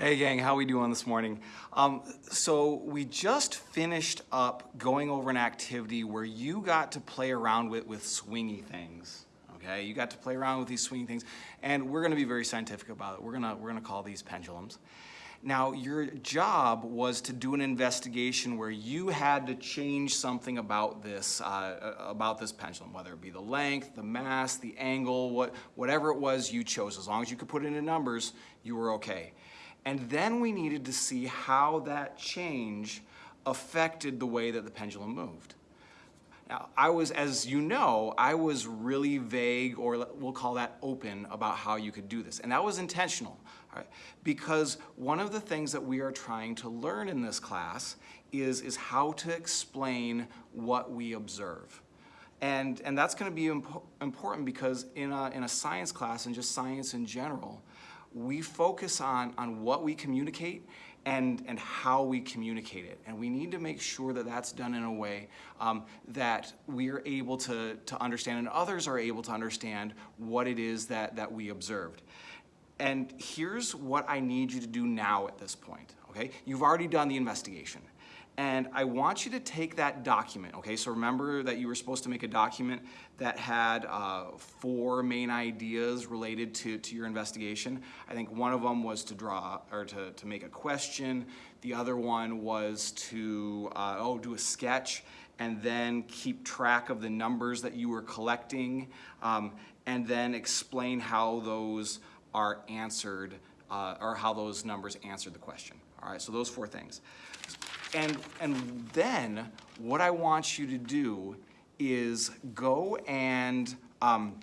Hey gang, how we doing this morning? Um, so we just finished up going over an activity where you got to play around with, with swingy things. Okay, you got to play around with these swingy things, and we're going to be very scientific about it. We're gonna we're gonna call these pendulums. Now, your job was to do an investigation where you had to change something about this, uh, about this pendulum, whether it be the length, the mass, the angle, what, whatever it was you chose. As long as you could put it into numbers, you were okay. And then we needed to see how that change affected the way that the pendulum moved. Now, I was, as you know, I was really vague, or we'll call that open, about how you could do this. And that was intentional, because one of the things that we are trying to learn in this class is, is how to explain what we observe. And, and that's gonna be imp important because in a, in a science class and just science in general, we focus on, on what we communicate and, and how we communicate it. And we need to make sure that that's done in a way um, that we are able to, to understand and others are able to understand what it is that, that we observed. And here's what I need you to do now at this point, okay? You've already done the investigation. And I want you to take that document, okay? So remember that you were supposed to make a document that had uh, four main ideas related to, to your investigation. I think one of them was to draw, or to, to make a question. The other one was to, uh, oh, do a sketch and then keep track of the numbers that you were collecting um, and then explain how those are answered, uh, or how those numbers answered the question. All right, so those four things. And, and then what I want you to do is go and um,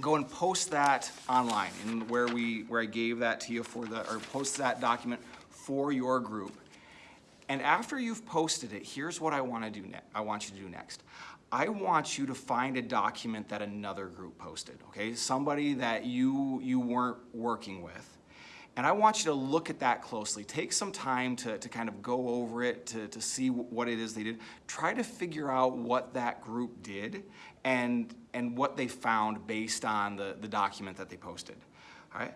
go and post that online and where we where I gave that to you for the or post that document for your group. And after you've posted it, here's what I want to do I want you to do next. I want you to find a document that another group posted, okay? Somebody that you you weren't working with and I want you to look at that closely. Take some time to, to kind of go over it, to, to see what it is they did. Try to figure out what that group did and, and what they found based on the, the document that they posted. All right?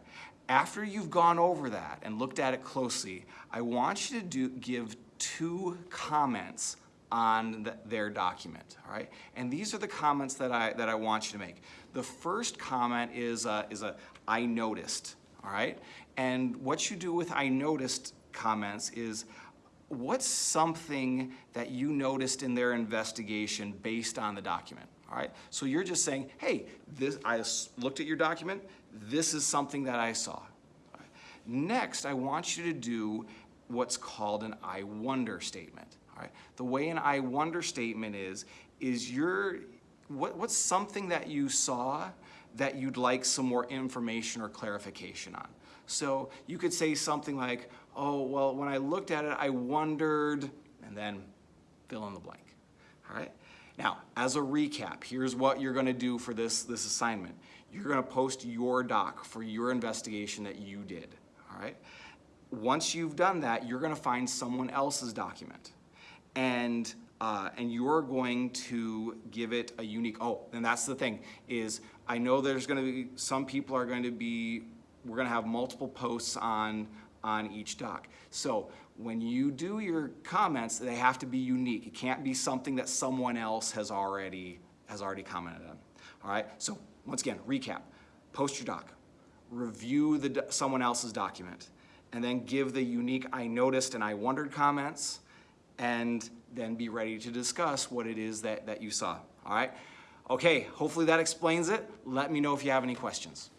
After you've gone over that and looked at it closely, I want you to do, give two comments on the, their document, all right? And these are the comments that I, that I want you to make. The first comment is a, is a I noticed, all right? And what you do with I noticed comments is what's something that you noticed in their investigation based on the document, all right? So you're just saying, hey, this, I looked at your document, this is something that I saw. Right. Next, I want you to do what's called an I wonder statement, all right? The way an I wonder statement is, is your, what, what's something that you saw that you'd like some more information or clarification on. So you could say something like, oh, well, when I looked at it, I wondered, and then fill in the blank, all right? Now, as a recap, here's what you're gonna do for this, this assignment. You're gonna post your doc for your investigation that you did, all right? Once you've done that, you're gonna find someone else's document. And uh, and you're going to give it a unique, oh, and that's the thing, is I know there's gonna be, some people are going to be, we're gonna have multiple posts on, on each doc. So when you do your comments, they have to be unique. It can't be something that someone else has already, has already commented on. All right, so once again, recap, post your doc, review the, someone else's document, and then give the unique I noticed and I wondered comments, and then be ready to discuss what it is that, that you saw, all right? Okay, hopefully that explains it. Let me know if you have any questions.